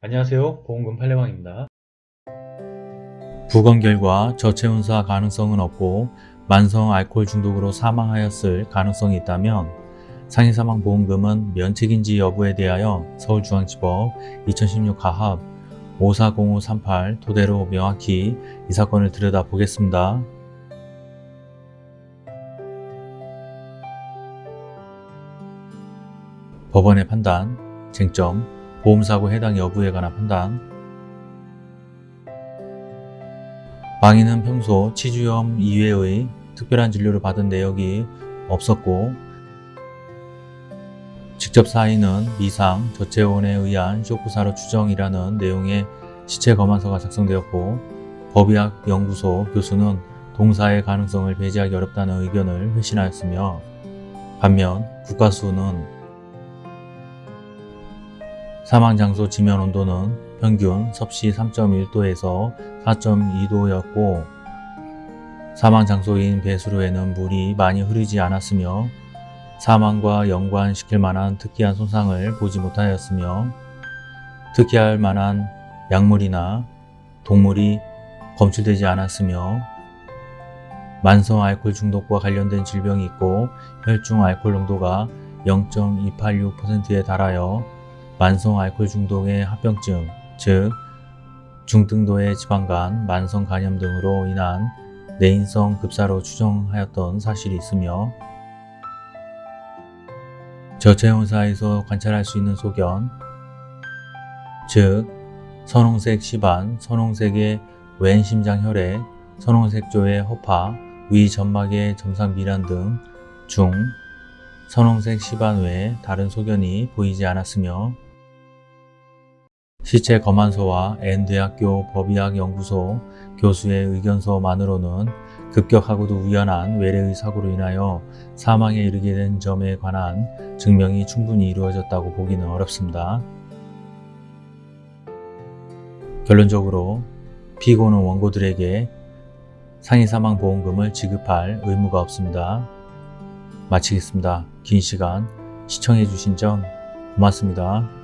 안녕하세요 보험금 팔례방입니다 부검 결과 저체온사 가능성은 없고 만성 알코올 중독으로 사망하였을 가능성이 있다면 상해사망보험금은 면책인지 여부에 대하여 서울중앙지법 2016 가합 540538 토대로 명확히 이 사건을 들여다보겠습니다. 법원의 판단, 쟁점, 보험사고 해당 여부에 관한 판단. 망인은 평소 치주염 이외의 특별한 진료를 받은 내역이 없었고 직접 사인은 미상, 저체온에 의한 쇼크사로 추정이라는 내용의 시체 검안서가 작성되었고 법의학 연구소 교수는 동사의 가능성을 배제하기 어렵다는 의견을 회신하였으며 반면 국가수는 사망장소 지면 온도는 평균 섭씨 3.1도에서 4.2도였고 사망장소인 배수로에는 물이 많이 흐르지 않았으며 사망과 연관시킬 만한 특이한 손상을 보지 못하였으며 특이할 만한 약물이나 동물이 검출되지 않았으며 만성 알코올 중독과 관련된 질병이 있고 혈중 알코올 농도가 0.286%에 달하여 만성 알코올 중독의 합병증, 즉 중등도의 지방간, 만성 간염 등으로 인한 내인성 급사로 추정하였던 사실이 있으며 저체온사에서 관찰할 수 있는 소견, 즉 선홍색 시반, 선홍색의 왼 심장 혈액, 선홍색조의 허파, 위 점막의 점상 미란 등 중 선홍색 시반 외에 다른 소견이 보이지 않았으며 시체 검안서와 N대학교 법의학연구소 교수의 의견서만으로는 급격하고도 우연한 외래의 사고로 인하여 사망에 이르게 된 점에 관한 증명이 충분히 이루어졌다고 보기는 어렵습니다. 결론적으로 피고는 원고들에게 상해사망보험금을 지급할 의무가 없습니다. 마치겠습니다. 긴 시간 시청해주신 점 고맙습니다.